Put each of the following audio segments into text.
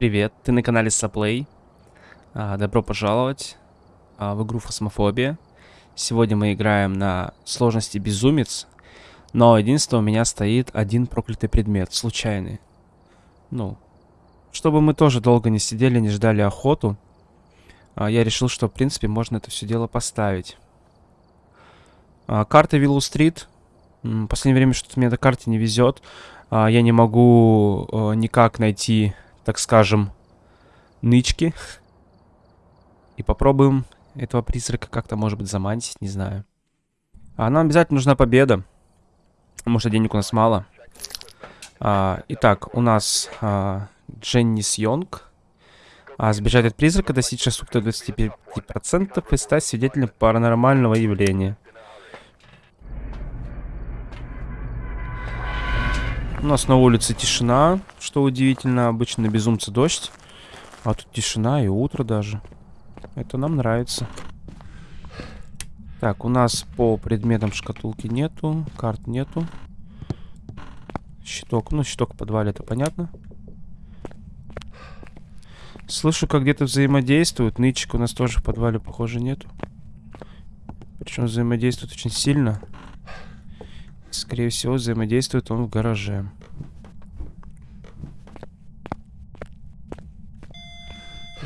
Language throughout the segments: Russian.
Привет, ты на канале Саплей. А, добро пожаловать а, в игру Фосмофобия. Сегодня мы играем на сложности Безумец. Но единственное, у меня стоит один проклятый предмет, случайный. Ну, чтобы мы тоже долго не сидели, не ждали охоту, а, я решил, что, в принципе, можно это все дело поставить. А, карта Виллу-стрит. В последнее время что-то мне до карте не везет. А, я не могу а, никак найти так скажем, нычки. И попробуем этого призрака как-то, может быть, заманить, не знаю. А нам обязательно нужна победа. Может, денег у нас мало. А, итак, у нас а, Дженнис Йонг. А, сбежать от призрака, достичь ошибки 25% и стать свидетелем паранормального явления. У нас на улице тишина, что удивительно. Обычно на безумце дождь. А тут тишина и утро даже. Это нам нравится. Так, у нас по предметам шкатулки нету. Карт нету. Щиток. Ну, щиток в подвале, это понятно. Слышу, как где-то взаимодействуют. Нычек у нас тоже в подвале, похоже, нету. Причем взаимодействует очень сильно. Скорее всего, взаимодействует он в гараже.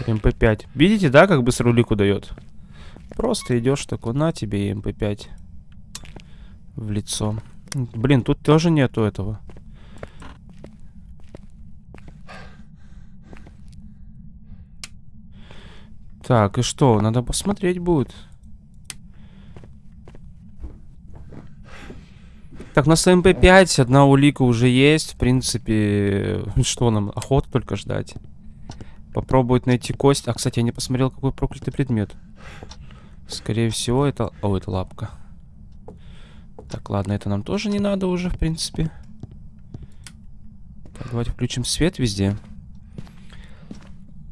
ЭМП5. Видите, да, как быстро улику дает? Просто идешь такой, на тебе ЭМП5 в лицо. Блин, тут тоже нету этого. Так, и что? Надо посмотреть будет. Так, на СМП-5 одна улика уже есть. В принципе, что нам? Охота только ждать. Попробовать найти кость. А, кстати, я не посмотрел, какой проклятый предмет. Скорее всего, это... О, это лапка. Так, ладно, это нам тоже не надо уже, в принципе. Так, давайте включим свет везде.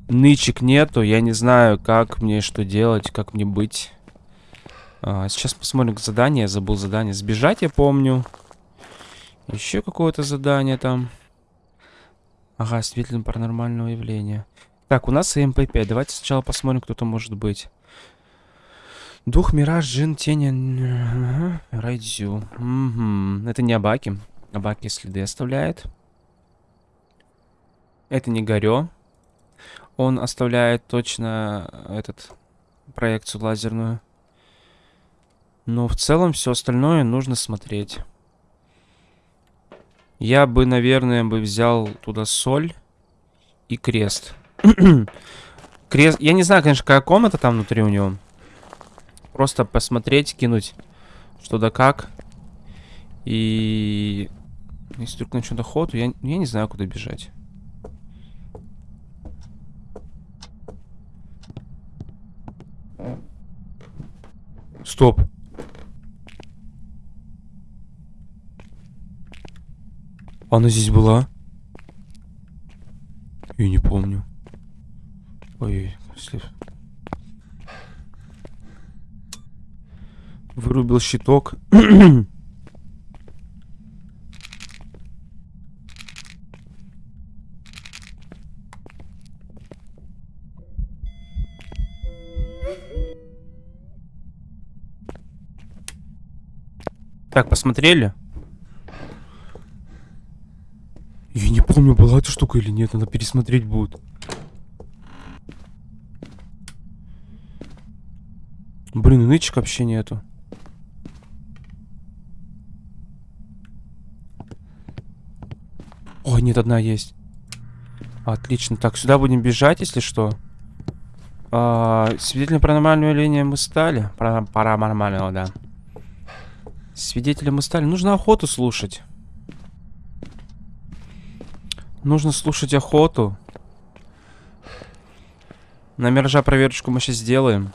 Нычек нету, я не знаю, как мне что делать, как мне быть. А, сейчас посмотрим задание. Я забыл задание. Сбежать, я помню. Еще какое-то задание там. Ага, свидетелем паранормального явления. Так, у нас МП-5. Давайте сначала посмотрим, кто там может быть. Дух, мираж, джин, тень... Райдзю. Угу. Это не Абаки. Абаки следы оставляет. Это не Горё. Он оставляет точно этот проекцию лазерную. Но в целом все остальное нужно смотреть. Я бы, наверное, бы взял туда соль и крест. крест... Я не знаю, конечно, какая комната там внутри у него. Просто посмотреть, кинуть что да как. И... Если только начнет охоту, я, я не знаю, куда бежать. Стоп. Она здесь была? Я не помню. Ой, слив. Вырубил щиток. Так, посмотрели? Я не помню, была эта штука или нет. Надо пересмотреть будет. Блин, нычек вообще нету. Ой, нет, одна есть. Отлично. Так, сюда будем бежать, если что. А, свидетелем паранормального явления мы стали. Пара паранормального, да. Свидетелем мы стали. Нужно охоту слушать. Нужно слушать охоту. На миража проверочку мы сейчас сделаем.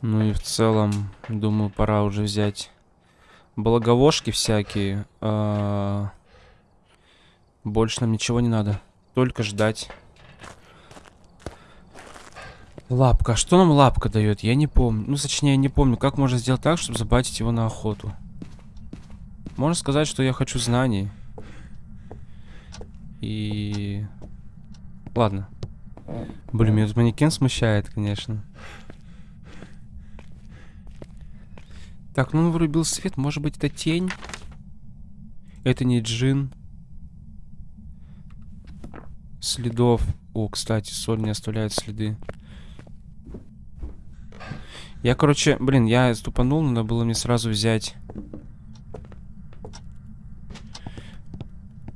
Ну и в целом, думаю, пора уже взять благовошки всякие. А больше нам ничего не надо. Только ждать. Лапка. Что нам лапка дает? Я не помню. Ну, точнее, не помню, как можно сделать так, чтобы забатить его на охоту. Можно сказать, что я хочу знаний. И Ладно. Блин, меня тут манекен смущает, конечно. Так, ну он вырубил свет. Может быть, это тень? Это не джин. Следов. О, кстати, соль не оставляет следы. Я, короче, блин, я ступанул, надо было мне сразу взять...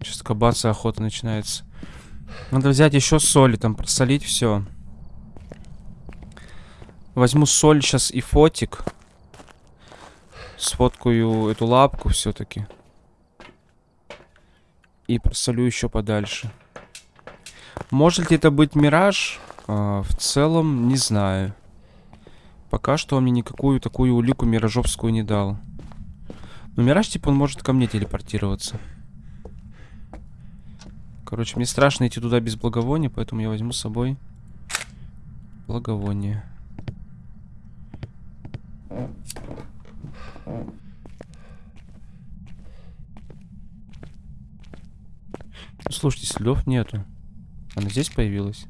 Сейчас кабаться охота начинается. Надо взять еще соли, там просолить все. Возьму соль сейчас и фотик. Сфоткаю эту лапку все-таки. И просолю еще подальше. Может ли это быть мираж? А, в целом, не знаю. Пока что он мне никакую такую улику миражовскую не дал. Но мираж, типа, он может ко мне телепортироваться. Короче, мне страшно идти туда без благовония, поэтому я возьму с собой благовоние. Слушайте, следов нету. Она здесь появилась?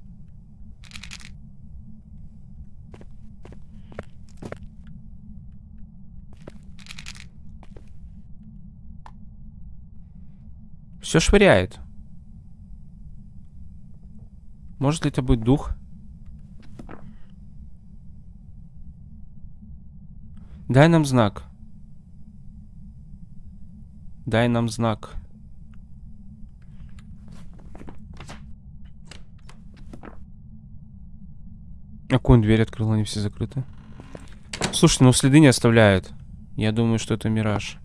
Все швыряет. Может ли это быть дух? Дай нам знак. Дай нам знак. Какую он дверь открыл, они все закрыты. Слушай, ну следы не оставляют. Я думаю, что это мираж.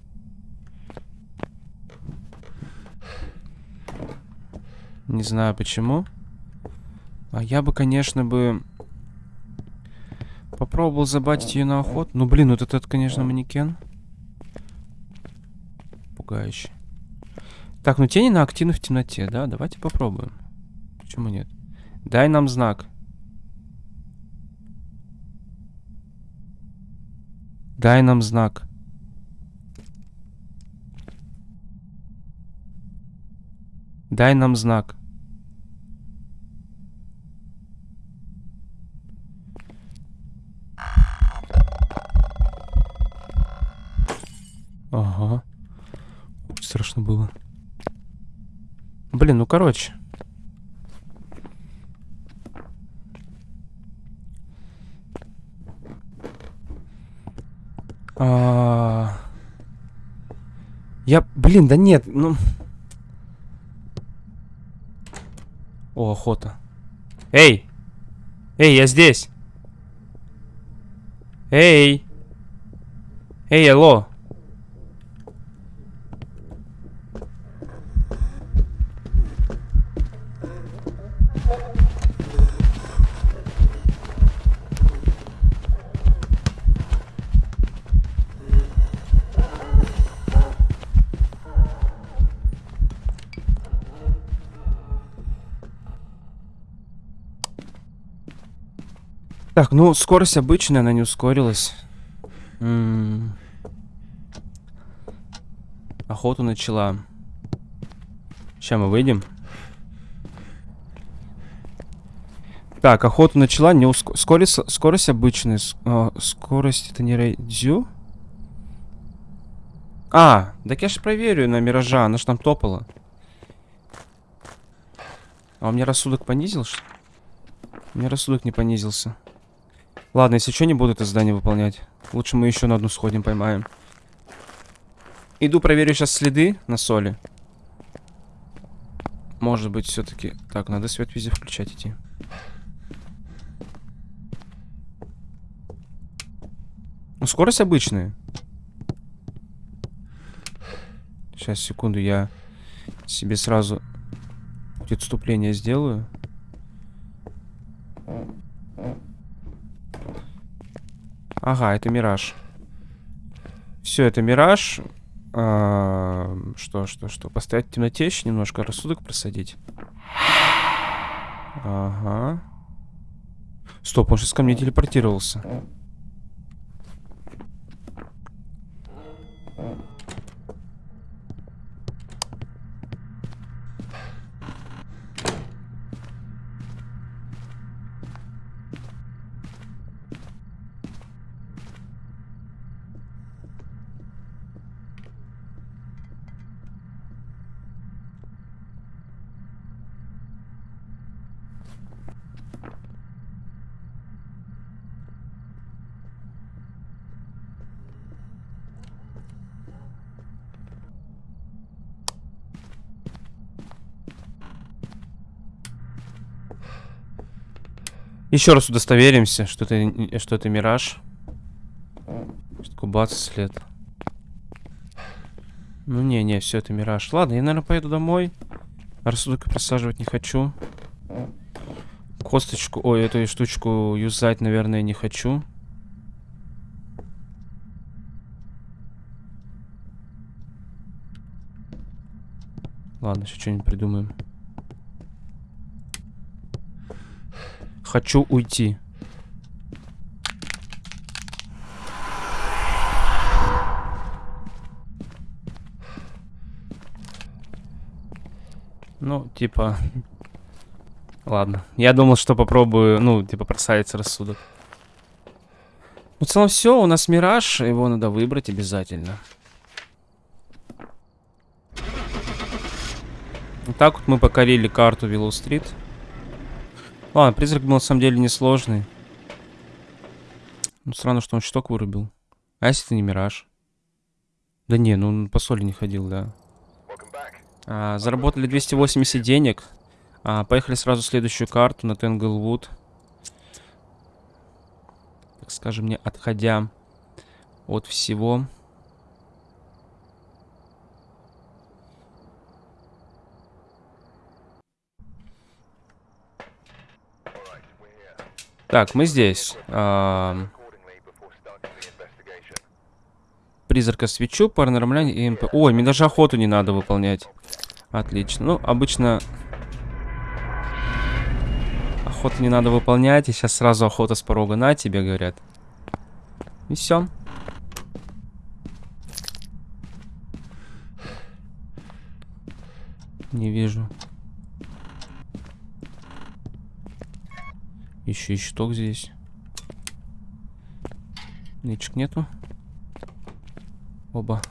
Не знаю почему. А я бы, конечно, бы... Попробовал забатить ее на охоту. Ну, блин, вот этот, конечно, манекен. Пугающий. Так, ну тени на активны в темноте, да? Давайте попробуем. Почему нет? Дай нам знак. Дай нам знак. Дай нам знак. Ага. Страшно было. Блин, ну короче. А... Я, блин, да нет, ну... О, охота. Эй! Эй, я здесь! Эй! Эй, алло! Так, ну, скорость обычная, она не ускорилась. М -м Охоту начала. Сейчас мы выйдем. Так, охоту начала, не уск... скорость, скорость обычная. С... А, скорость это не рейдзю? А, так я же проверю на Миража, она же там топала. А у меня рассудок понизил, что У меня рассудок не понизился. Ладно, если что, не буду это задание выполнять. Лучше мы еще на одну сходим, поймаем. Иду проверю сейчас следы на соли. Может быть, все-таки... Так, надо свет везде включать идти. Ну, скорость обычная. Сейчас, секунду, я себе сразу отступление сделаю. Ага, это мираж. Все, это мираж. А, что, что, что? Поставить в темноте еще немножко рассудок просадить. Ага. Стоп, он сейчас ко мне телепортировался. Еще раз удостоверимся, что это, что это мираж. Что такое бац, след. Ну не, не, все это мираж. Ладно, я, наверное, поеду домой. Рассудок просаживать не хочу. Косточку, ой, эту штучку юзать, наверное, не хочу. Ладно, сейчас что-нибудь придумаем. Хочу уйти. Ну, типа... Ладно. Я думал, что попробую, ну, типа, просадиться рассудок. Ну, в целом все, у нас мираж, его надо выбрать обязательно. Так вот мы покорили карту Виллоу-стрит. Ладно, призрак был на самом деле несложный. Ну, странно, что он щиток вырубил. А если это не мираж? Да не, ну он по соли не ходил, да. А, заработали 280 денег. А, поехали сразу в следующую карту на Тенглвуд. Так скажем, не отходя от всего. Так, мы здесь. А... Призрака свечу, паранормальный и МП. Ой, мне даже охоту не надо выполнять. Отлично. Ну, обычно... Охоту не надо выполнять, и сейчас сразу охота с порога на тебе, говорят. И все. Не вижу. Еще и щиток здесь. Нычек нету. Оба.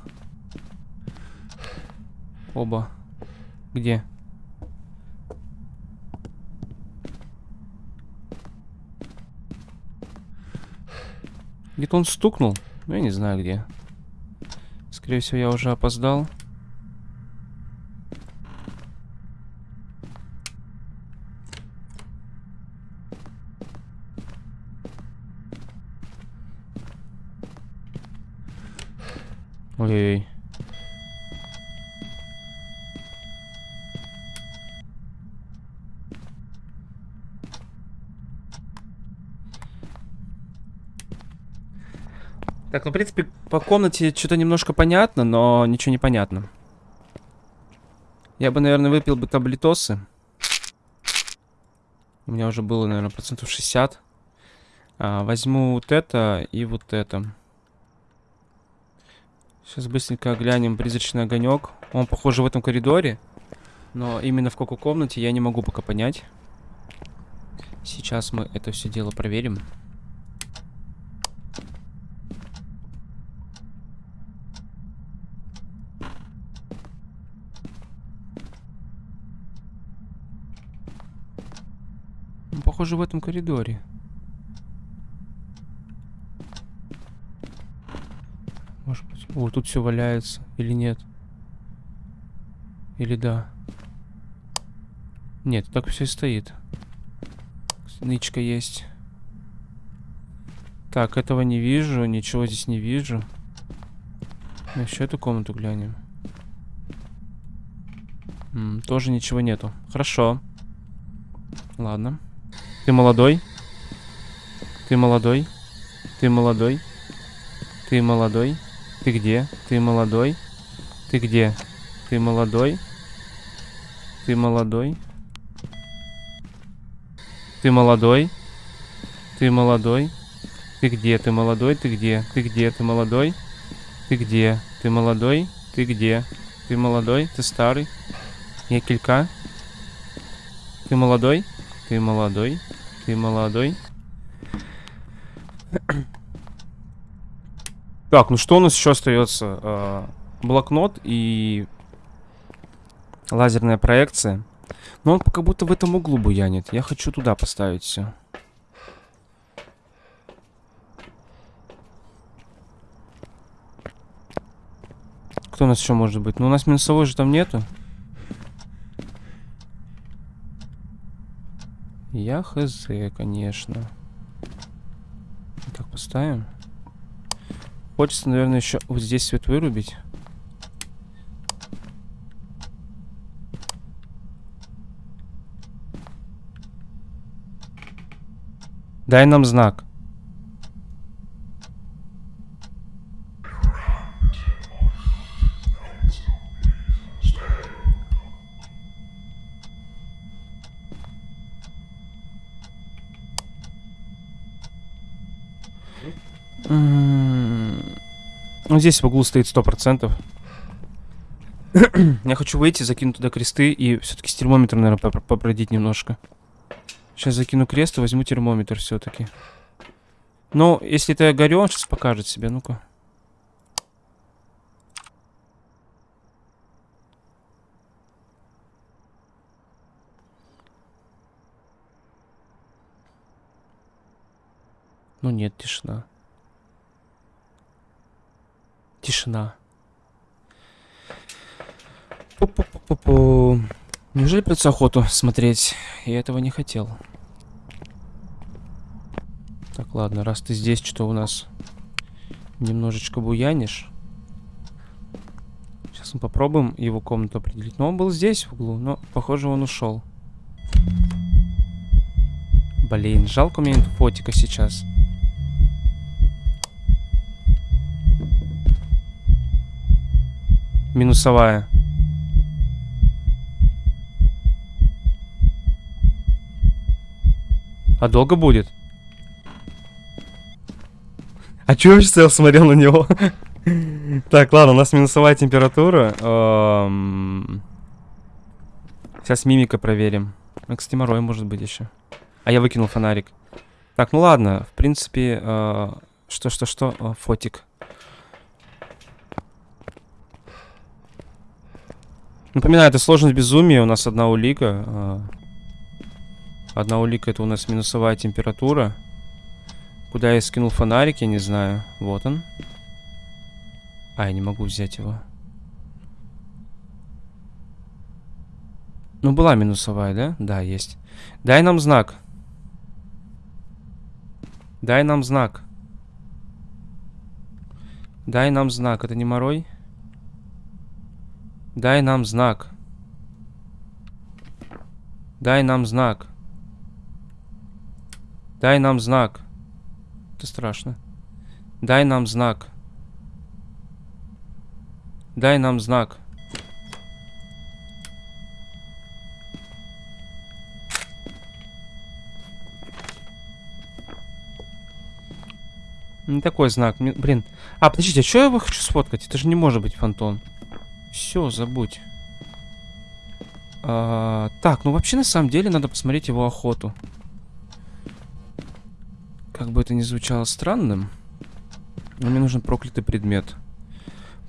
Оба. Где? Где-то он стукнул. Ну, я не знаю где. Скорее всего, я уже опоздал. Ой-ой-ой. Так, ну, в принципе, по комнате что-то немножко понятно, но ничего не понятно. Я бы, наверное, выпил бы таблетосы. У меня уже было, наверное, процентов 60. А, возьму вот это и вот это. Сейчас быстренько глянем призрачный огонек. Он, похоже, в этом коридоре. Но именно в какой комнате я не могу пока понять. Сейчас мы это все дело проверим. похоже, в этом коридоре. Быть... О, тут все валяется. Или нет? Или да? Нет, так все и стоит. Нычка есть. Так, этого не вижу. Ничего здесь не вижу. Еще эту комнату глянем. М -м, тоже ничего нету. Хорошо. Ладно. Ты молодой? Ты молодой? Ты молодой? Ты молодой? Ты где? Ты молодой? Ты где? Ты молодой? Ты молодой? Ты молодой? Ты молодой? Ты где? Ты молодой? Ты где? Ты где? Ты молодой? Ты где? Ты молодой? Ты где? Ты молодой? Ты старый? Я килька? Ты молодой? Ты молодой? Ты молодой. Так, ну что у нас еще остается? А, блокнот и лазерная проекция. Но он как будто в этом углу буянит. Я хочу туда поставить все. Кто у нас еще может быть? Ну, у нас минусовой же там нету. Я хз, конечно. Так, поставим. Хочется, наверное, еще вот здесь свет вырубить. Дай нам знак. Ну, здесь в углу стоит сто процентов. Я хочу выйти, закинуть туда кресты и все-таки с термометром, наверное, попродить немножко. Сейчас закину крест и возьму термометр все-таки. Ну, если это горю, он сейчас покажет себе. Ну-ка. Ну нет, тишина. Тишина. Пу -пу -пу -пу -пу. Неужели придется охоту смотреть? Я этого не хотел. Так, ладно, раз ты здесь, что у нас немножечко буянишь. Сейчас мы попробуем его комнату определить. Но он был здесь, в углу, но, похоже, он ушел. Блин, жалко мне фотика сейчас. Минусовая. А долго будет? А чё я стоял, смотрел на него? так, ладно, у нас минусовая температура. Сейчас мимика проверим. Ну, кстати, морой может быть еще. А я выкинул фонарик. Так, ну ладно, в принципе, что-что-что, э, фотик. Напоминаю, это сложность безумия. У нас одна улика. А, одна улика это у нас минусовая температура. Куда я скинул фонарик, я не знаю. Вот он. А, я не могу взять его. Ну, была минусовая, да? Да, есть. Дай нам знак. Дай нам знак. Дай нам знак. Это не морой? Дай нам знак. Дай нам знак. Дай нам знак. Это страшно. Дай нам знак. Дай нам знак. Не такой знак. Блин. А, подождите, а что я его хочу сфоткать? Это же не может быть фантон. Все, забудь. А, так, ну вообще на самом деле надо посмотреть его охоту. Как бы это ни звучало странным, но мне нужен проклятый предмет.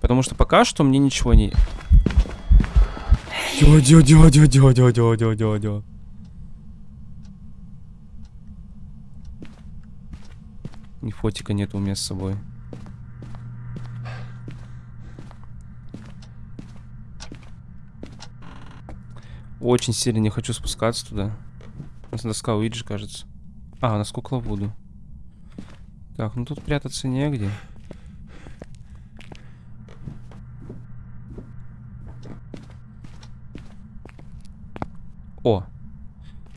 Потому что пока что мне ничего не... Дё, дё, дё, дё, дё, дё, дё, дё, дё. Ни фотика нет у меня с собой. Очень сильно не хочу спускаться туда. У нас доска Уиджи, кажется. А, у нас кукла Вуду. Так, ну тут прятаться негде. О!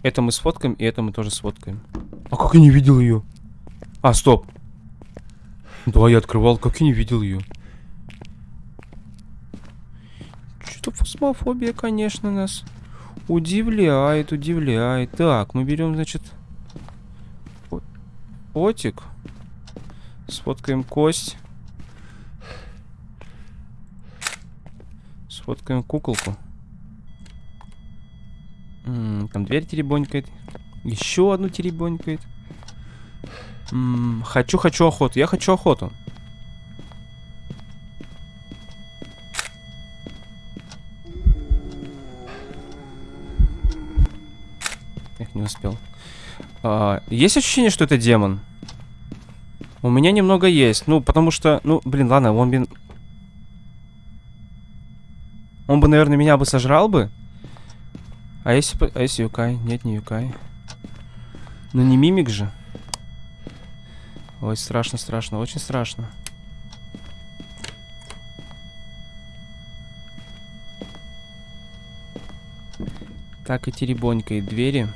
Это мы сфоткаем, и это мы тоже сфоткаем. А как я не видел ее? А, стоп. Да, я открывал, как я не видел ее. Что-то фосмофобия, конечно, нас Удивляет, удивляет. Так, мы берем, значит, отик. Сфоткаем кость. Сфоткаем куколку. М -м, там дверь теребонькает. Еще одну теребонькает. М -м, хочу, хочу охоту. Я хочу охоту. А, есть ощущение, что это демон? У меня немного есть. Ну, потому что... Ну, блин, ладно, он бы... Он бы, наверное, меня бы сожрал бы. А если... А если Юкай? Нет, не Юкай. Ну не мимик же. Ой, страшно, страшно, очень страшно. Так и теребонькой двери.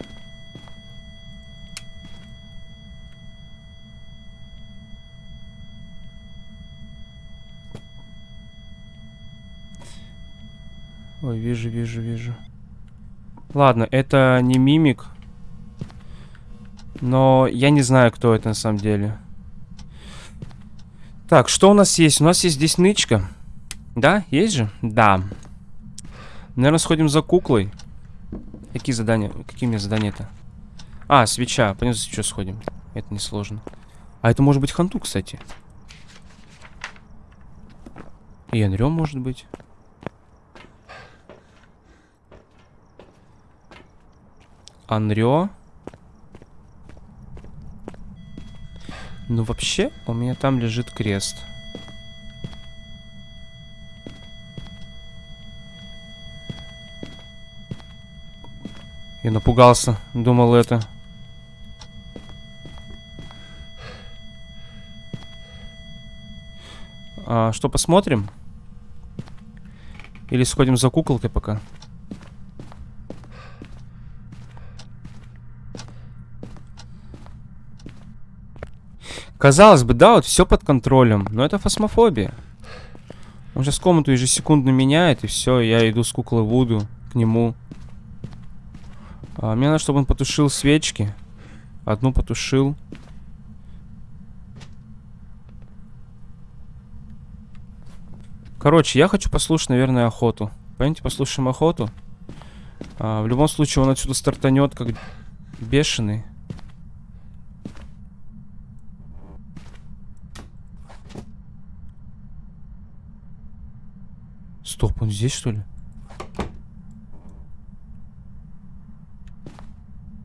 Ой, вижу, вижу, вижу. Ладно, это не мимик. Но я не знаю, кто это на самом деле. Так, что у нас есть? У нас есть здесь нычка. Да, есть же? Да. Наверное, сходим за куклой. Какие задания? Какие у меня задания-то? А, свеча. Пойдем за свечой сходим. Это несложно. А это может быть ханту, кстати. И Анрё может быть. Анрё. Ну, вообще, у меня там лежит крест. Я напугался. Думал это. А, что, посмотрим? Или сходим за куколкой пока? Казалось бы, да, вот все под контролем, но это фосмофобия. Он сейчас комнату ежесекундно меняет, и все, я иду с куклой Вуду к нему. А, мне надо, чтобы он потушил свечки. Одну потушил. Короче, я хочу послушать, наверное, охоту. Пойдемте послушаем охоту. А, в любом случае, он отсюда стартанет как бешеный. Стоп, он здесь, что ли?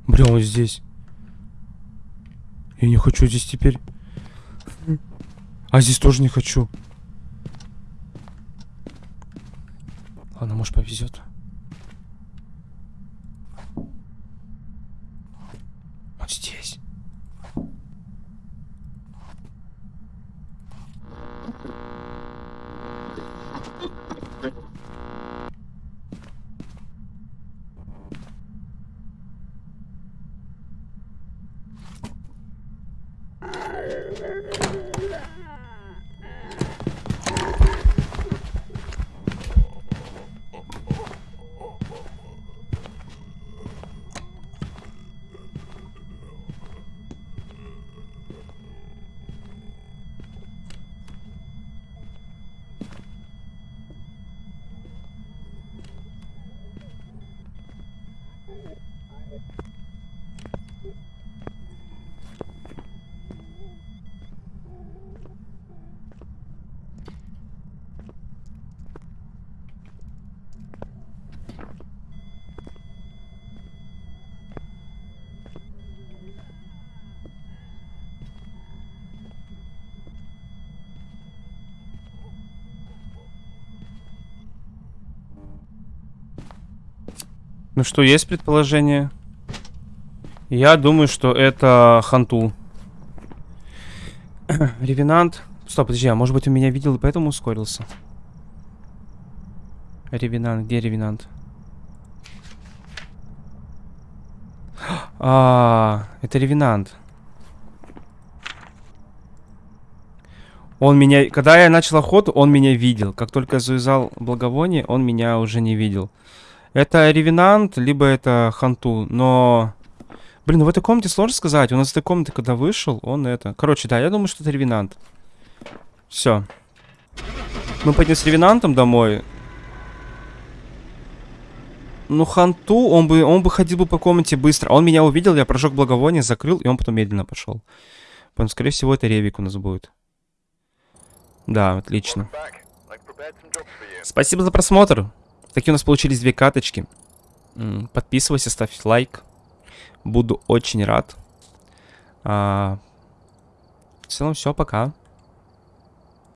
Бля, он здесь. Я не хочу здесь теперь. А здесь тоже не хочу. Ладно, может повезет. Он здесь. Ну что, есть предположение? Я думаю, что это Ханту. Ревенант. Стоп, подожди, а может быть он меня видел и поэтому ускорился? Ревенант, где Ревенант? А, это Ревенант. Он меня... Когда я начал охоту, он меня видел. Как только я завязал благовоние, он меня уже не видел. Это Ревенант, либо это Ханту, но... Блин, ну в этой комнате сложно сказать. У нас из этой комнаты, когда вышел, он это... Короче, да, я думаю, что это Ревенант. Все. Мы пойдем с Ревенантом домой. Ну, Ханту, он бы, он бы ходил бы по комнате быстро. Он меня увидел, я прожег благовоние, закрыл, и он потом медленно пошел. Поэтому, скорее всего, это Ревик у нас будет. Да, отлично. Спасибо за просмотр. Такие у нас получились две каточки. Подписывайся, ставь лайк. Буду очень рад. А, в целом все, пока.